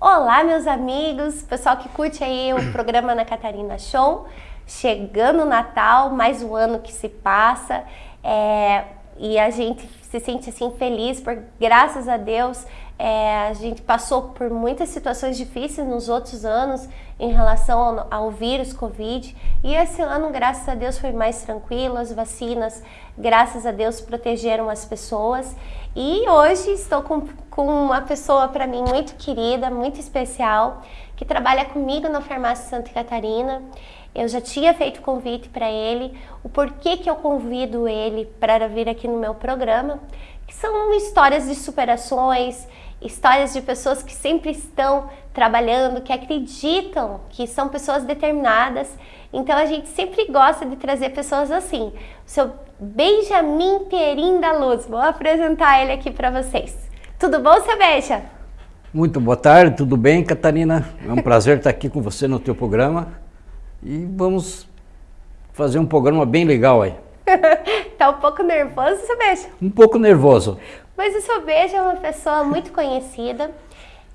Olá, meus amigos, pessoal que curte aí o programa Ana Catarina Show. Chegando o Natal, mais um ano que se passa, é, e a gente se sente assim feliz, porque graças a Deus é, a gente passou por muitas situações difíceis nos outros anos em relação ao, ao, vírus Covid. E esse ano, graças a Deus, foi mais tranquilo, as vacinas, graças a Deus, protegeram as pessoas. E hoje estou com, com uma pessoa para mim muito querida, muito especial, que trabalha comigo na Farmácia Santa Catarina. Eu já tinha feito convite para ele, o porquê que eu convido ele para vir aqui no meu programa, que são histórias de superações, histórias de pessoas que sempre estão trabalhando, que acreditam que são pessoas determinadas. Então a gente sempre gosta de trazer pessoas assim. O seu Benjamin Perim da Luz, vou apresentar ele aqui para vocês. Tudo bom, seu Beija? Muito boa tarde, tudo bem, Catarina? É um prazer estar aqui com você no teu programa e vamos fazer um programa bem legal aí. tá um pouco nervoso, seu Beija? Um pouco nervoso. Mas o seu Beijo é uma pessoa muito conhecida.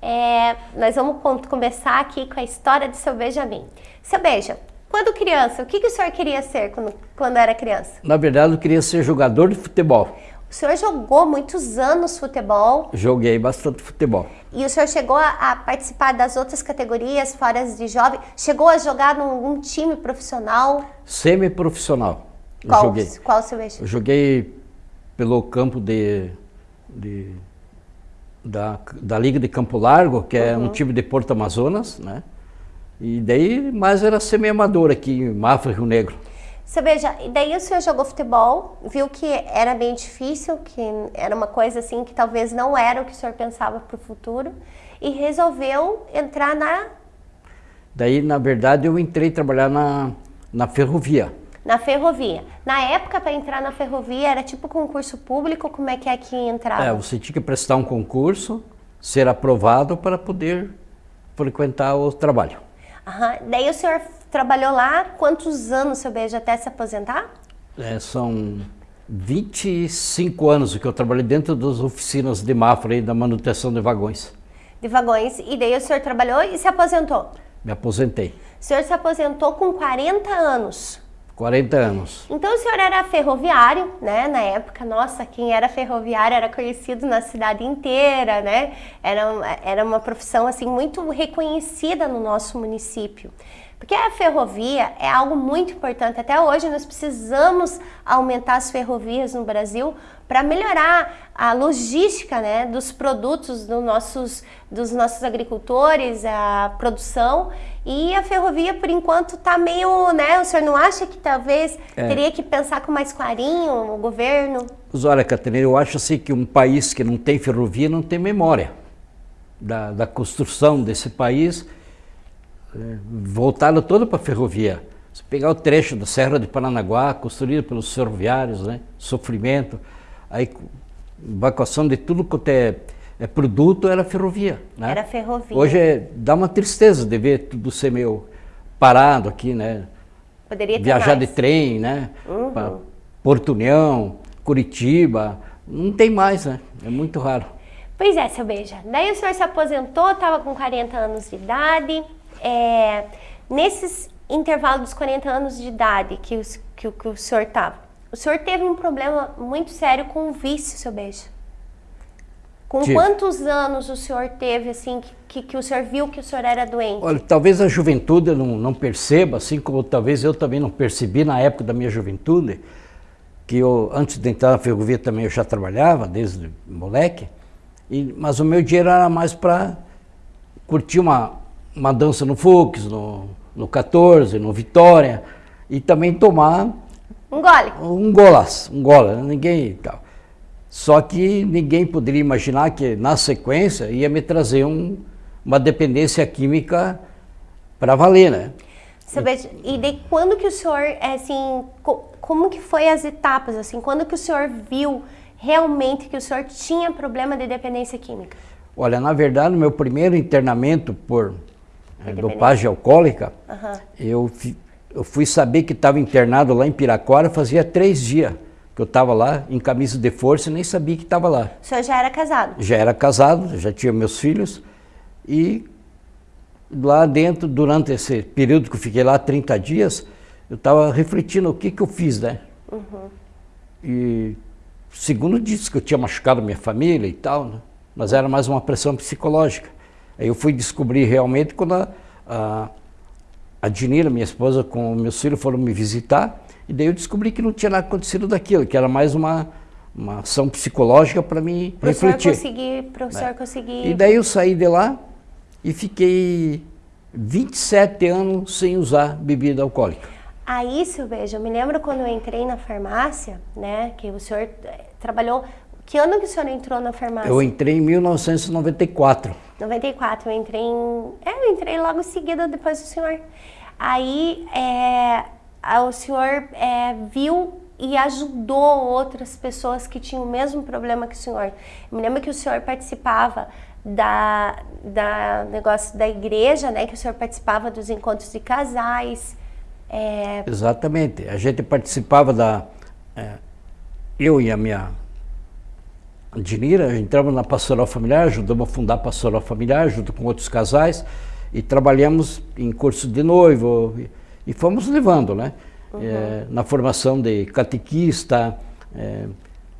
É, nós vamos começar aqui com a história do seu Benjamin. Seu Beijo, quando criança, o que, que o senhor queria ser quando, quando era criança? Na verdade, eu queria ser jogador de futebol. O senhor jogou muitos anos futebol? Joguei bastante futebol. E o senhor chegou a, participar das outras categorias, fora de jovem? Chegou a jogar num time profissional? Semi-profissional. Qual, joguei. qual o seu eixo? Eu joguei pelo campo de de, da, da Liga de Campo Largo, que é uhum. um time de Porto Amazonas, né? E daí, mais era semi-amador aqui em Mafra, Rio Negro. Você veja, e daí o senhor jogou futebol, viu que era bem difícil, que era uma coisa assim que talvez não era o que o senhor pensava para o futuro, e resolveu entrar na... Daí, na verdade, eu entrei trabalhar na, na ferrovia na ferrovia. Na época, para entrar na ferrovia, era tipo concurso público, como é que é que entrava? É, você tinha que prestar um concurso, ser aprovado para poder frequentar o trabalho. Uhum. Daí o senhor trabalhou lá, quantos anos, seu beijo, até se aposentar? É, são 25 anos que eu trabalhei dentro das oficinas de Mafra e da manutenção de vagões. De vagões. E daí o senhor trabalhou e se aposentou? Me aposentei. O senhor se aposentou com 40 anos. 40 anos. Então o senhor era ferroviário, né? Na época, nossa, quem era ferroviário era conhecido na cidade inteira, né? Era, era uma profissão assim muito reconhecida no nosso município. Porque a ferrovia é algo muito importante. Até hoje nós precisamos aumentar as ferrovias no Brasil para melhorar a logística né, dos produtos do nossos, dos nossos agricultores, a produção. E a ferrovia, por enquanto, está meio, né? O senhor não acha que talvez é. teria que pensar com mais clarinho o governo? Mas olha, Catarina, eu acho assim que um país que não tem ferrovia não tem memória da, da construção desse país voltado todo para a ferrovia. Se pegar o trecho da Serra de Paranaguá, construído pelos ferroviários, né? sofrimento, aí evacuação de tudo quanto é, é produto era ferrovia. Né? Era ferrovia. Hoje é, dá uma tristeza de ver tudo ser meio parado aqui, né? Poderia Viajar mais. de trem, né? Uhum. Porto União, Curitiba, não tem mais, né? É muito raro. Pois é, seu Beija. Daí o senhor se aposentou, estava com 40 anos de idade, é, nesses intervalos dos 40 anos de idade que, os, que, que o senhor estava, o senhor teve um problema muito sério com o vício, seu beijo. Com Tive. quantos anos o senhor teve, assim, que, que, o senhor viu que o senhor era doente? Olha, talvez a juventude não, não perceba, assim como talvez eu também não percebi na época da minha juventude, que eu, antes de entrar na ferrovia também eu já trabalhava, desde moleque, e, mas o meu dinheiro era mais para curtir uma, uma dança no Fux, no, no 14, no Vitória, e também tomar... Um gole. Um golas, um gola, ninguém tal. Só que ninguém poderia imaginar que na sequência ia me trazer um, uma dependência química para valer, né? e daí quando que o senhor, é, assim, como que foi as etapas, assim, quando que o senhor viu realmente que o senhor tinha problema de dependência química? Olha, na verdade, o meu primeiro internamento por dopagem alcoólica, uhum. eu, eu fui saber que estava internado lá em Piracora fazia três dias que eu estava lá em camisa de força e nem sabia que estava lá. O senhor já era casado? Já era casado, já tinha meus filhos e lá dentro, durante esse período que eu fiquei lá, 30 dias, eu estava refletindo o que, que eu fiz, né? Uhum. E segundo disse que eu tinha machucado minha família e tal, né? mas era mais uma pressão psicológica. Eu fui descobrir realmente quando a, a, a Dinira, minha esposa, com meus filhos foram me visitar, e daí eu descobri que não tinha nada acontecido daquilo, que era mais uma, uma ação psicológica para me pro refletir. Para o senhor é. conseguir... E daí eu saí de lá e fiquei 27 anos sem usar bebida alcoólica. Aí, Silveja, eu me lembro quando eu entrei na farmácia, né, que o senhor eh, trabalhou... Que ano que o senhor entrou na farmácia? Eu entrei em 1994. 94, eu entrei em... É, eu entrei logo em seguida depois do senhor. Aí, é, o senhor é, viu e ajudou outras pessoas que tinham o mesmo problema que o senhor. Eu me lembro que o senhor participava da, da negócio da igreja, né? Que o senhor participava dos encontros de casais. É... Exatamente. A gente participava da... É, eu e a minha Dinira, entramos na pastoral familiar, ajudamos a fundar a pastoral familiar, junto com outros casais, e trabalhamos em curso de noivo, e, e fomos levando, né? Uhum. É, na formação de catequista, é,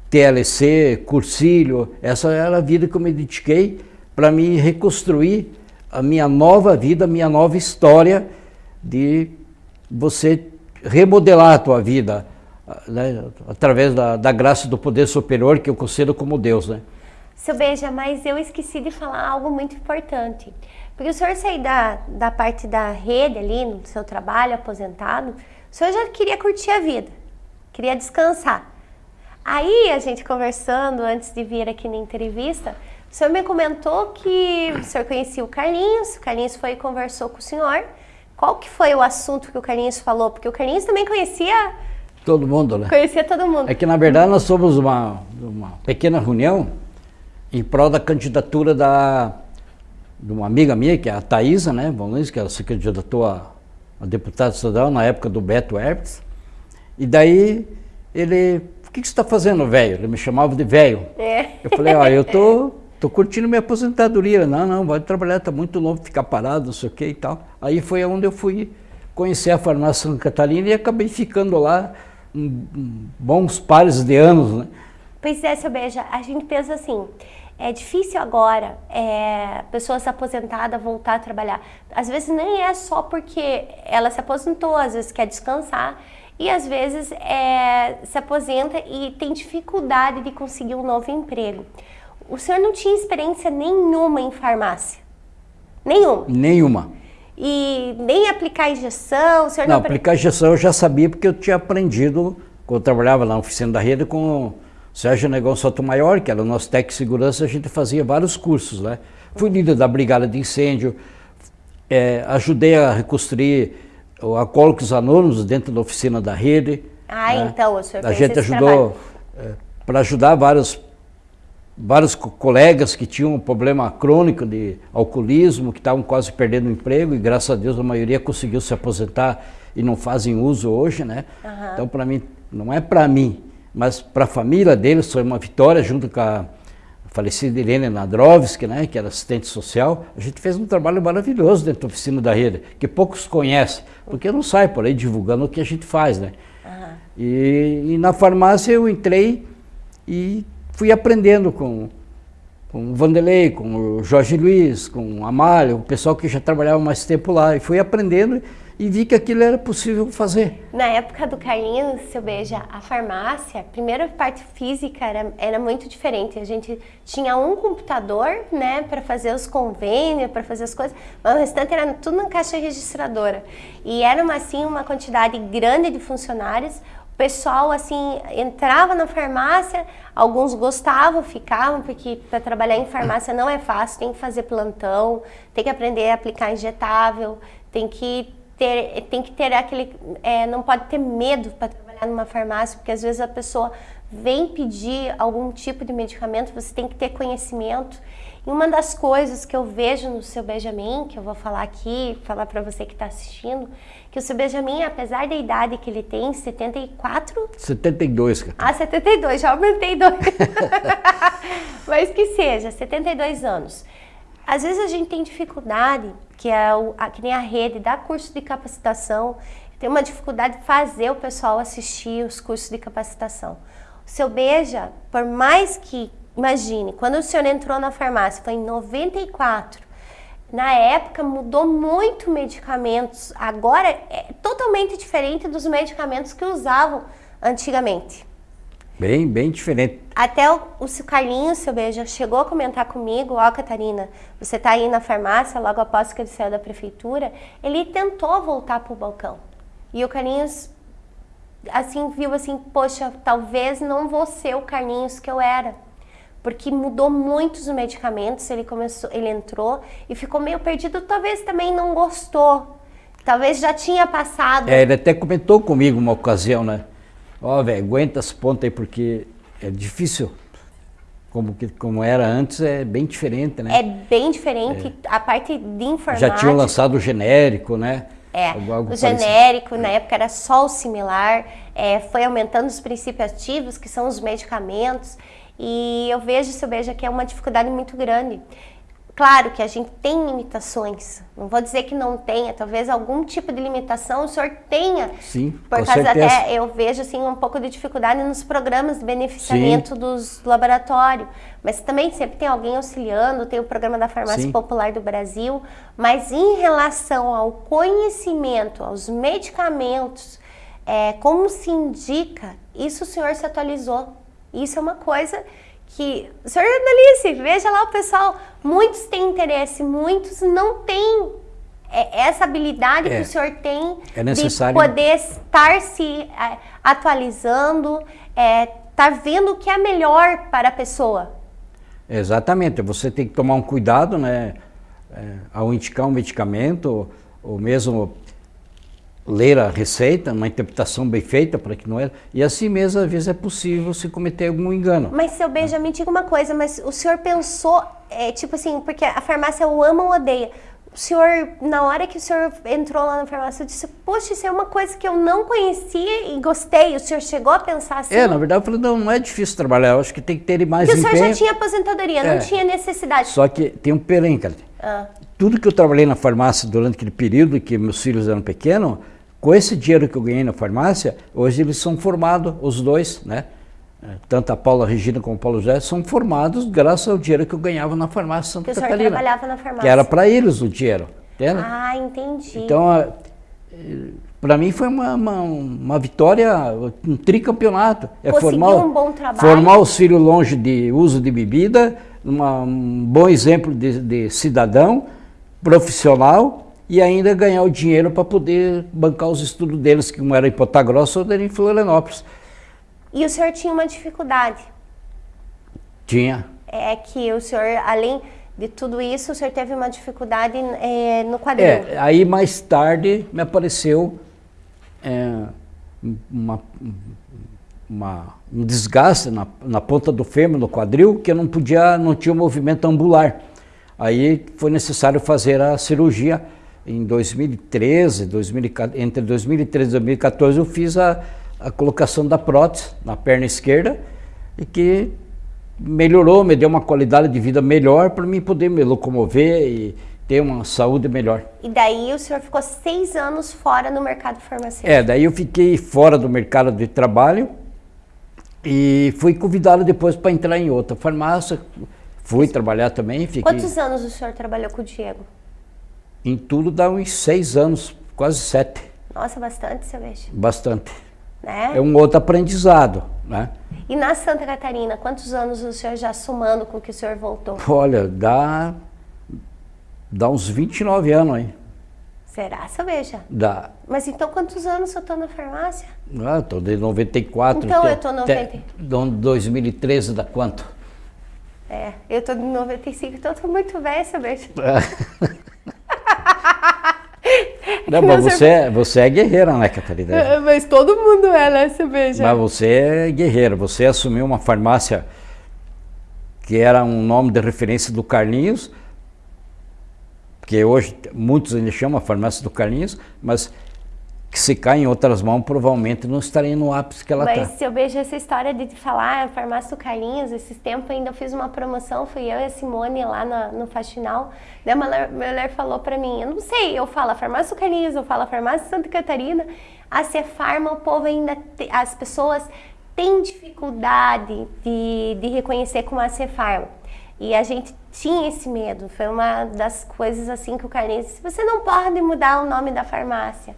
TLC, cursilho, essa era a vida que eu me dediquei para me reconstruir a minha nova vida, a minha nova história de você remodelar a tua vida né, através da, da graça do poder superior que eu concedo como Deus, né? Seu Beija, mas eu esqueci de falar algo muito importante. Porque o senhor sair da, da parte da rede ali, no seu trabalho, aposentado, o senhor já queria curtir a vida, queria descansar. Aí, a gente conversando antes de vir aqui na entrevista, o senhor me comentou que o senhor conhecia o Carlinhos, o Carlinhos foi e conversou com o senhor. Qual que foi o assunto que o Carlinhos falou? Porque o Carlinhos também conhecia... Todo mundo, né? Conhecia todo mundo. É que, na verdade, nós somos uma, uma pequena reunião em prol da candidatura da, de uma amiga minha, que é a Thaisa, né, Luiz, que ela se candidatou a, a deputada estadual na época do Beto Hertz. E daí ele, o que, que você está fazendo, velho? Ele me chamava de velho. É. Eu falei, ó, eu tô, tô curtindo minha aposentadoria. Não, não, vai trabalhar, tá muito novo, ficar parado, não sei o que e tal. Aí foi onde eu fui conhecer a farmácia Santa Catarina e acabei ficando lá bons pares de anos, né? Pois é, seu Beija, a gente pensa assim, é difícil agora é, pessoas aposentadas voltar a trabalhar. Às vezes nem é só porque ela se aposentou, às vezes quer descansar e às vezes é, se aposenta e tem dificuldade de conseguir um novo emprego. O senhor não tinha experiência nenhuma em farmácia? Nenhuma? Nenhuma. E nem aplicar injeção? O senhor não, não aplicar injeção eu já sabia porque eu tinha aprendido, quando eu trabalhava na oficina da rede, com Sérgio Negão Sotomayor, que era o nosso técnico de segurança, a gente fazia vários cursos, né? Fui líder da brigada de incêndio, é, ajudei a reconstruir o Alcoólicos Anônimos dentro da oficina da rede. Ah, né? então o senhor A gente ajudou, é, para ajudar vários, vários colegas que tinham um problema crônico de alcoolismo, que estavam quase perdendo o emprego, e graças a Deus a maioria conseguiu se aposentar e não fazem uso hoje, né? Uhum. Então, para mim, não é para mim, mas para a família deles foi uma vitória, junto com a falecida Irene Nadrovski, né, que era assistente social. A gente fez um trabalho maravilhoso dentro da oficina da rede, que poucos conhecem, porque não sai por aí divulgando o que a gente faz, né? Uhum. E, e, na farmácia eu entrei e fui aprendendo com, com o Vanderlei, com o Jorge Luiz, com o Amália, o pessoal que já trabalhava mais tempo lá, e fui aprendendo e vi que aquilo era possível fazer. Na época do Carlinhos, seu beija, a farmácia, a primeira parte física era, era muito diferente. A gente tinha um computador, né, para fazer os convênios, para fazer as coisas, mas o restante era tudo na caixa registradora. E era assim uma quantidade grande de funcionários. O pessoal assim entrava na farmácia, alguns gostavam, ficavam, porque para trabalhar em farmácia não é fácil, tem que fazer plantão, tem que aprender a aplicar injetável, tem que ter, tem que ter aquele, é, não pode ter medo para trabalhar numa farmácia, porque às vezes a pessoa vem pedir algum tipo de medicamento, você tem que ter conhecimento. E uma das coisas que eu vejo no seu Benjamin, que eu vou falar aqui, falar para você que está assistindo, que o seu Benjamin, apesar da idade que ele tem, 74? 72, cara. Ah, 72, já aumentei dois. Mas que seja, 72 anos Às vezes a gente tem dificuldade, que é o, a, que nem a rede dá curso de capacitação, tem uma dificuldade de fazer o pessoal assistir os cursos de capacitação. O seu Beija, por mais que, imagine, quando o senhor entrou na farmácia, foi em 94, na época mudou muito medicamentos, agora é totalmente diferente dos medicamentos que usavam antigamente. Bem, bem diferente. Até o, o Carlinhos, seu beijo, chegou a comentar comigo, ó Catarina, você está aí na farmácia, logo após que ele saiu da prefeitura, ele tentou voltar para o balcão. E o Carlinhos, assim, viu assim, poxa, talvez não vou ser o Carlinhos que eu era porque mudou muito os medicamentos, ele começou, ele entrou e ficou meio perdido, talvez também não gostou. Talvez já tinha passado. É, ele até comentou comigo uma ocasião, né? Ó, oh, velho, aguenta as pontas aí porque é difícil. Como, que, como era antes, é bem diferente, né? É bem diferente. É. A parte de informática... Já tinham lançado o genérico, né? É, algo, algo o genérico, na época era só o similar, é, foi aumentando os princípios ativos, que são os medicamentos, e eu vejo, se eu vejo que é uma dificuldade muito grande. Claro que a gente tem limitações, não vou dizer que não tenha, talvez algum tipo de limitação o senhor tenha. Sim, por causa certeza. até eu vejo assim um pouco de dificuldade nos programas de beneficiamento Sim. dos laboratórios, mas também sempre tem alguém auxiliando, tem o programa da farmácia Sim. popular do Brasil, mas em relação ao conhecimento, aos medicamentos, é, como se indica, isso o senhor se atualizou. Isso é uma coisa que, senhor Annalise, veja lá o pessoal, muitos têm interesse, muitos não têm é, essa habilidade é, que o senhor tem é de poder estar se é, atualizando, é, estar vendo o que é melhor para a pessoa. Exatamente, você tem que tomar um cuidado, né, é, ao indicar um medicamento, ou mesmo ler a receita, uma interpretação bem feita para que não era. E assim mesmo, às vezes, é possível se cometer algum engano. Mas, seu Benjamin, diga uma coisa, mas o senhor pensou, é, tipo assim, porque a farmácia o ama ou odeia. O senhor, na hora que o senhor entrou lá na farmácia, disse, poxa, isso é uma coisa que eu não conhecia e gostei. O senhor chegou a pensar assim? É, na verdade, eu falei, não, não é difícil trabalhar, eu acho que tem que ter mais Porque empenho. o senhor já tinha aposentadoria, é. não tinha necessidade. Só que tem um pelém, cara. Ah. Tudo que eu trabalhei na farmácia durante aquele período que meus filhos eram pequenos, com esse dinheiro que eu ganhei na farmácia, hoje eles são formados, os dois, né? É, tanto a Paula Regina como o Paulo José são formados graças ao dinheiro que eu ganhava na farmácia Santa que Catarina. trabalhava na farmácia. Que era para eles o dinheiro, entende? Ah, entendi. Então, para mim foi uma, uma, uma, vitória, um tricampeonato. É formar, um bom trabalho. formar os filhos longe de uso de bebida, uma, um bom exemplo de, de cidadão, profissional, e ainda ganhar o dinheiro para poder bancar os estudos deles, que um era em Ponta Grossa, outro era em Florianópolis. E o senhor tinha uma dificuldade? Tinha. É que o senhor, além de tudo isso, o senhor teve uma dificuldade é, no quadril. É, aí mais tarde me apareceu é, uma, uma, um desgaste na, na ponta do fêmur, no quadril, que eu não podia, não tinha movimento ambular. Aí foi necessário fazer a cirurgia em 2013, 2014, entre 2013 e 2014, eu fiz a, a colocação da prótese na perna esquerda e que melhorou, me deu uma qualidade de vida melhor para mim poder me locomover e ter uma saúde melhor. E daí o senhor ficou seis anos fora no mercado farmacêutico? É, daí eu fiquei fora do mercado de trabalho e fui convidado depois para entrar em outra farmácia. Fui trabalhar também. Fiquei... Quantos anos o senhor trabalhou com o Diego? Em tudo dá uns seis anos, quase sete. Nossa, bastante, seu vejo. Bastante. Né? É um outro aprendizado, né? E na Santa Catarina, quantos anos o senhor já somando com que o senhor voltou? Olha, dá, dá uns 29 anos aí. Será, seu veja? Dá. Mas então quantos anos eu estou na farmácia? Ah, estou de 94. Então eu estou 90. 2013 dá quanto? É, eu estou de 95, então eu estou muito velha, seu veja. Não, mas você, é, você é guerreira, né, Catarina? Mas todo mundo é, né, você veja. Mas você é guerreira, você assumiu uma farmácia que era um nome de referência do Carlinhos, que hoje muitos ainda chamam a farmácia do Carlinhos, mas que se cai em outras mãos, provavelmente não estaria no ápice que ela está. Mas se eu vejo essa história de falar a farmácia do Carlinhos, esses tempos ainda eu fiz uma promoção, fui eu e a Simone lá no, no Faxinal, daí uma mulher falou para mim, eu não sei, eu falo a farmácia do Carlinhos, eu falo a farmácia Santa Catarina, a Cefarma, o povo ainda, te, as pessoas têm dificuldade de, de reconhecer como a Cefarma. E a gente tinha esse medo, foi uma das coisas assim que o Carlinhos disse, você não pode mudar o nome da farmácia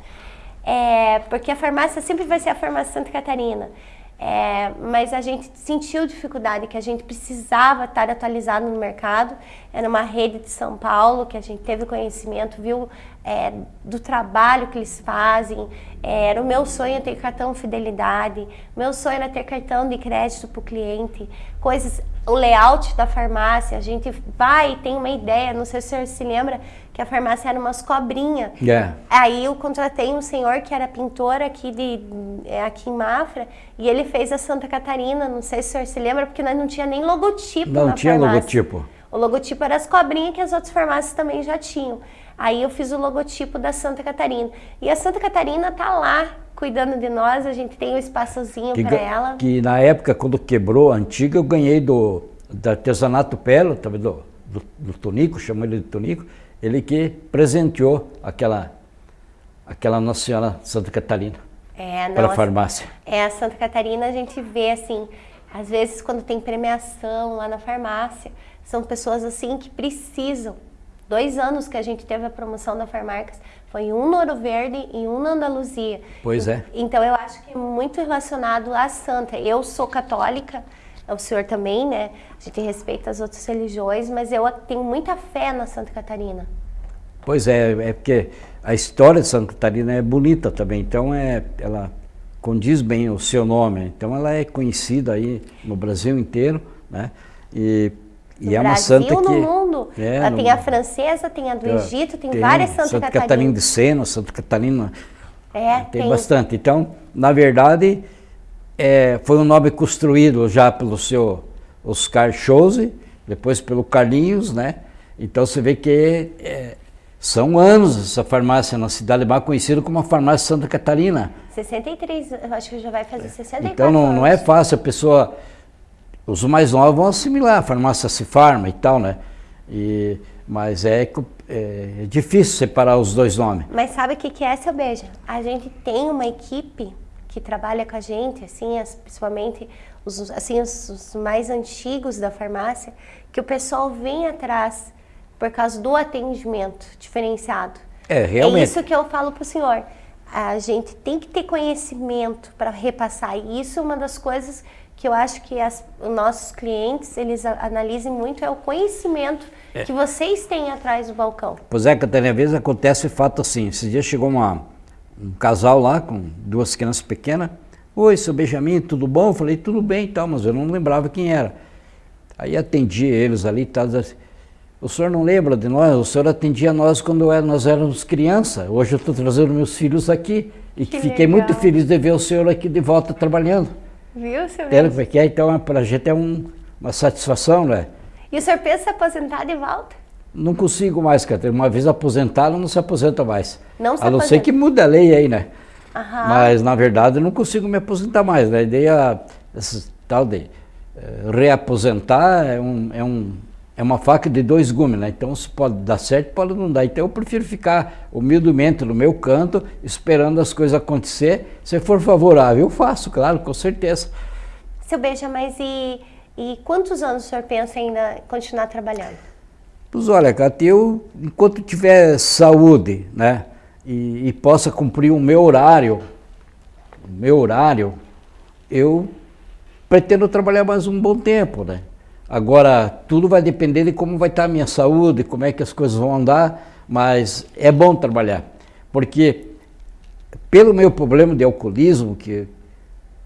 é, porque a farmácia sempre vai ser a farmácia Santa Catarina. É, mas a gente sentiu dificuldade, que a gente precisava estar atualizado no mercado. Era uma rede de São Paulo que a gente teve conhecimento, viu é, do trabalho que eles fazem. É, era o meu sonho ter cartão fidelidade, meu sonho era ter cartão de crédito para o cliente, coisas, o layout da farmácia. A gente vai e tem uma ideia, não sei se o senhor se lembra, que a farmácia era umas cobrinhas. Yeah. Aí eu contratei um senhor que era pintor aqui, de, é, aqui em Mafra e ele fez a Santa Catarina, não sei se o senhor se lembra, porque nós não tinha nem logotipo Não tinha farmácia. logotipo. O logotipo era as cobrinhas que as outras farmácias também já tinham. Aí eu fiz o logotipo da Santa Catarina. E a Santa Catarina tá lá cuidando de nós, a gente tem um espaçozinho para ela. Que na época, quando quebrou a antiga, eu ganhei do, do artesanato Pelo, do, do, do Tonico, chamou ele de Tonico, ele que presenteou aquela, aquela Nossa Senhora Santa Catarina é, para a farmácia. É, a Santa Catarina a gente vê assim, às vezes quando tem premiação lá na farmácia, são pessoas assim que precisam. Dois anos que a gente teve a promoção da Farmarcas, foi um no Ouro Verde e um na Andaluzia. Pois é. Então eu acho que é muito relacionado à Santa. Eu sou católica, o senhor também, né? A gente respeita as outras religiões, mas eu tenho muita fé na Santa Catarina. Pois é, é porque a história de Santa Catarina é bonita também, então é, ela condiz bem o seu nome, então ela é conhecida aí no Brasil inteiro, né? E, no e é Brasil, uma santa no que mundo. É, Ela no- tem a francesa, tem a do É, Egito, tem, várias Santa, Santa Catarina. Catarina de Sena, Santa Catarina É, tem, bastante. Então, na verdade, é, foi um nome construído já pelo seu Oscar Chose, depois pelo Carlinhos, né? Então você vê que é, são anos essa farmácia na cidade mais conhecida como a farmácia Santa Catarina. 63, eu acho que já vai fazer 64 Então não, não é fácil a pessoa. Os mais novos vão assimilar a farmácia se farma e tal, né? E, mas é, é, é difícil separar os dois nomes. Mas sabe o que, que é, seu beijo? A gente tem uma equipe que trabalha com a gente, assim, as- principalmente os, assim, os, os mais antigos da farmácia, que o pessoal vem atrás por causa do atendimento diferenciado. É, realmente. É isso que eu falo para o senhor. A gente tem que ter conhecimento para repassar. E isso é uma das coisas que eu acho que as, os nossos clientes, eles analisem muito, é o conhecimento que vocês têm atrás do balcão. Pois é, Catarina, às vezes acontece fato assim. Esse dia chegou uma, um casal lá com duas crianças pequenas. Oi, seu Benjamin, tudo bom? Eu falei, tudo bem e tal, mas eu não lembrava quem era. Aí atendi eles ali e tal. O senhor não lembra de nós? O senhor atendia nós quando é- nós éramos criança. Hoje eu estou trazendo meus filhos aqui e Que fiquei muito legal. feliz de ver o senhor aqui de volta trabalhando. Viu, como é é? Então, para a gente é um- uma satisfação, né? E o senhor pensa em se aposentar de volta? Não consigo mais, Catarina. Uma vez aposentado, não se aposenta mais. Não se a não ser aposenta. que mude a lei aí, né? Aham. Mas, na verdade, eu não consigo me aposentar mais. né? A ideia, tal de eh, reaposentar é, um, é, um, é uma faca de dois gumes, né? Então, se pode dar certo, pode não dar. Então, eu prefiro ficar humildemente no meu canto, esperando as coisas acontecer. Se for favorável, eu faço, claro, com certeza. Seu Beija, mas e, e quantos anos o senhor pensa ainda continuar trabalhando? Pois olha, Cate, eu, enquanto tiver saúde, né, e, e possa cumprir o meu horário, o meu horário, eu pretendo trabalhar mais um bom tempo, né. Agora, tudo vai depender de como vai estar a minha saúde, como é que as coisas vão andar, mas é bom trabalhar, porque pelo meu problema de alcoolismo, que,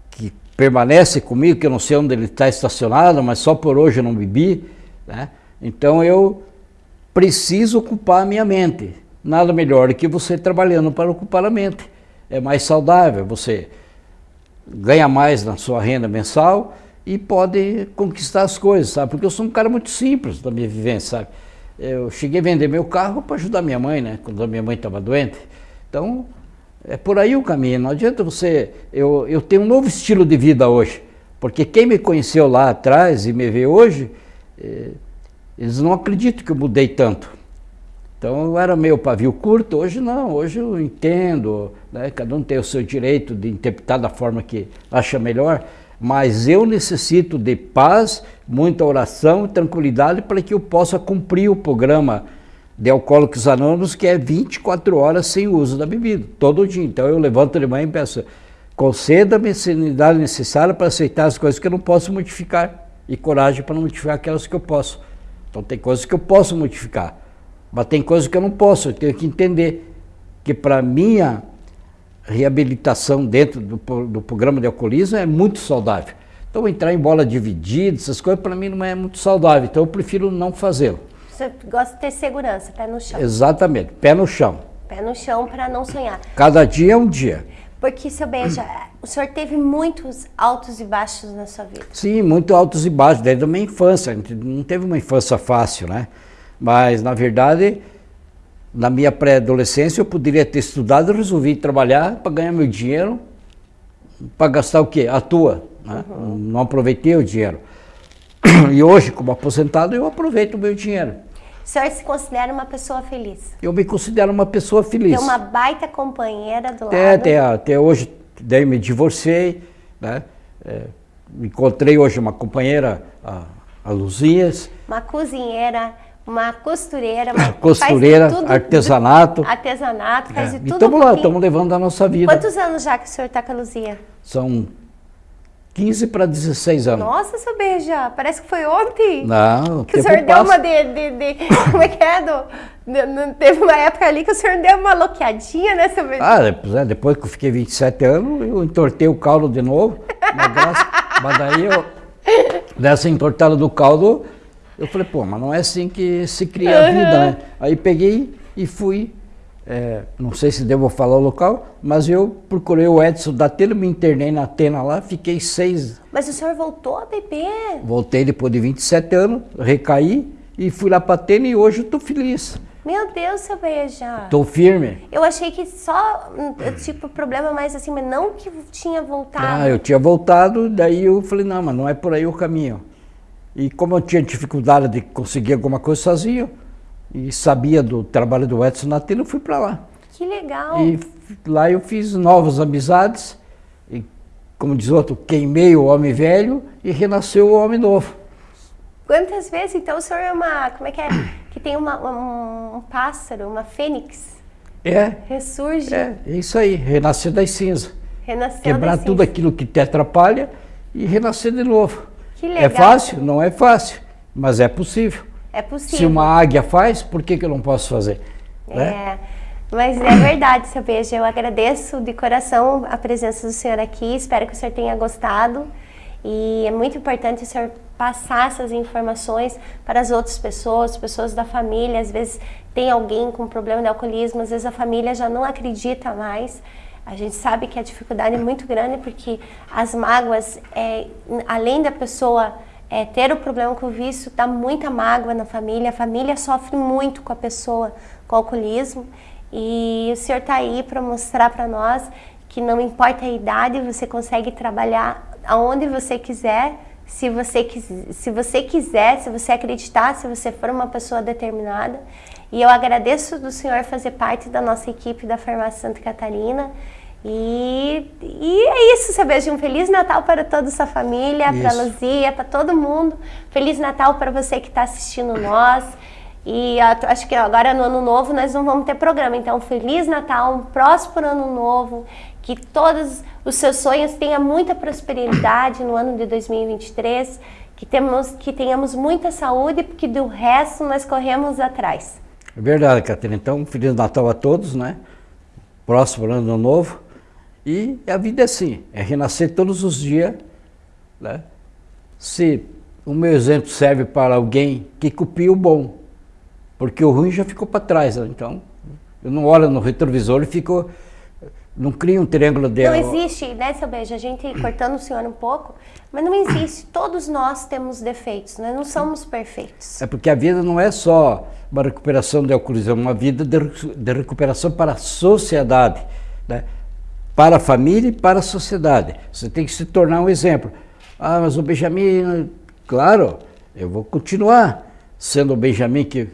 que permanece comigo, que eu não sei onde ele está estacionado, mas só por hoje eu não bebi, né? Então eu preciso ocupar a minha mente. Nada melhor que você trabalhando para ocupar a mente. É mais saudável, você ganha mais na sua renda mensal e pode conquistar as coisas, sabe? Porque eu sou um cara muito simples da minha vivência, sabe? Eu cheguei a vender meu carro para ajudar minha mãe, né? Quando a minha mãe estava doente. Então, É por aí o caminho. Não adianta você. Eu, eu tenho um novo estilo de vida hoje. Porque quem me conheceu lá atrás e me vê hoje, eh, eles não acreditam que eu mudei tanto. Então eu era meio pavio curto, hoje não, hoje eu entendo, né? cada um tem o seu direito de interpretar da forma que acha melhor, mas eu necessito de paz, muita oração e tranquilidade para que eu possa cumprir o programa de Alcoólicos Anônimos, que é 24 horas sem uso da bebida, todo dia. Então eu levanto de manhã e peço, conceda-me a serenidade necessária para aceitar as coisas que eu não posso modificar e coragem para não modificar aquelas que eu posso. Então tem coisas que eu posso modificar mas tem coisas que eu não posso, eu tenho que entender que para minha reabilitação dentro do, do, programa de alcoolismo é muito saudável. Então entrar em bola dividida, essas coisas para mim não é muito saudável, então eu prefiro não fazê-lo. Você gosta de ter segurança, pé no chão. Exatamente, pé no chão. Pé no chão para não sonhar. Cada dia é um dia. Porque, seu Beija, o senhor teve muitos altos e baixos na sua vida. Sim, muito altos e baixos, desde a minha infância. Não teve uma infância fácil, né? Mas, na verdade, na minha pré-adolescência eu poderia ter estudado e resolvi trabalhar para ganhar meu dinheiro, para gastar o quê? A tua. Né? Uhum. Não aproveitei o dinheiro. E hoje, como aposentado, eu aproveito o meu dinheiro. O senhor se considera uma pessoa feliz? Eu me considero uma pessoa feliz. Tem uma baita companheira do até, lado. Até, até hoje, daí me divorciei, né? É, encontrei hoje uma companheira, a, a Luzias. Uma cozinheira uma costureira, uma costureira, tudo, artesanato. Artesanato, faz é. de tudo. Estamos lá, estamos levando a nossa vida. Quantos anos já que o senhor está com a Luzia? São 15 para 16 anos. Nossa, seu beija, parece que foi ontem. Não, que o senhor passa. deu uma de, de, de, Como é que é? Do, de, teve uma época ali que o senhor deu uma loqueadinha, né, seu beija? Ah, depois, é, depois que eu fiquei 27 anos, eu entortei o caldo de novo. mas, mas daí eu. Dessa entortada do caldo, eu falei, pô, mas não é assim que se cria a vida, né? Aí peguei e fui, é, não sei se devo falar o local, mas eu procurei o Edson da Tena, me internei na Tena lá, fiquei seis... Mas o senhor voltou a beber? Voltei depois de 27 anos, recaí e fui lá para a Tena e hoje eu tô feliz. Meu Deus, seu beija. Tô firme. Eu achei que só, tipo, problema mais assim, mas não que tinha voltado. Ah, eu tinha voltado, daí eu falei, não, mas não é por aí o caminho. E como eu tinha dificuldade de conseguir alguma coisa sozinho, e sabia do trabalho do Edson na tela, eu fui para lá. Que legal! E lá eu fiz novas amizades, e como diz outro, queimei o homem velho e renasceu o homem novo. Quantas vezes, então, o senhor é uma, como é que é, que tem uma, um, um pássaro, uma fênix? É. Ressurge. É, é isso aí, renascer das cinzas. Renascer Quebrar das tudo cinzas. aquilo que te atrapalha e renascer de novo. Que legal. É fácil? Não é fácil, mas é possível. É possível. Se uma águia faz, por que, que eu não posso fazer? É, né? mas é verdade, seu beijo. Eu agradeço de coração a presença do senhor aqui, espero que o senhor tenha gostado. E é muito importante o senhor passar essas informações para as outras pessoas, pessoas da família. Às vezes tem alguém com problema de alcoolismo, às vezes a família já não acredita mais. A gente sabe que a dificuldade é muito grande porque as mágoas, é, além da pessoa é, ter o problema com o vício, dá muita mágoa na família. A família sofre muito com a pessoa com alcoolismo. E o senhor está aí para mostrar para nós que não importa a idade, você consegue trabalhar aonde você quiser, se você, se você quiser, se você acreditar, se você for uma pessoa determinada. E eu agradeço do senhor fazer parte da nossa equipe da Farmácia Santa Catarina. E, e é isso, seu beijo. Um Feliz Natal para toda a sua família, para a Luzia, para todo mundo. Feliz Natal para você que está assistindo nós. E acho que agora no ano novo nós não vamos ter programa. Então, Feliz Natal, um próspero ano novo. Que todos os seus sonhos tenham muita prosperidade no ano de 2023. Que, temos, que tenhamos muita saúde, porque do resto nós corremos atrás. É verdade, Catarina. Então, Feliz Natal a todos, né? Próximo ano novo. E a vida é assim, é renascer todos os dias. Né? Se o meu exemplo serve para alguém que copia o bom, porque o ruim já ficou para trás. Né? Então, eu não olho no retrovisor e fico não cria um triângulo de... Não existe, né, seu beijo? A gente cortando o senhor um pouco, mas não existe. Todos nós temos defeitos, nós não somos perfeitos. É porque a vida não é só uma recuperação de alcoolismo, é uma vida de, de recuperação para a sociedade. né? Para a família e para a sociedade. Você tem que se tornar um exemplo. Ah, mas o Benjamin, claro, eu vou continuar sendo o Benjamin que,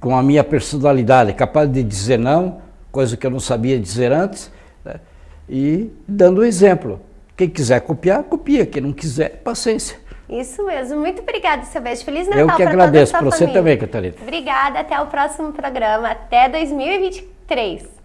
com a minha personalidade, capaz de dizer não, coisa que eu não sabia dizer antes, né? e dando exemplo. Quem quiser copiar, copia. Quem não quiser, paciência. Isso mesmo. Muito obrigada, seu beijo. Feliz Natal Eu que agradeço. Para você também, Catarina. Obrigada. Até o próximo programa. Até 2023.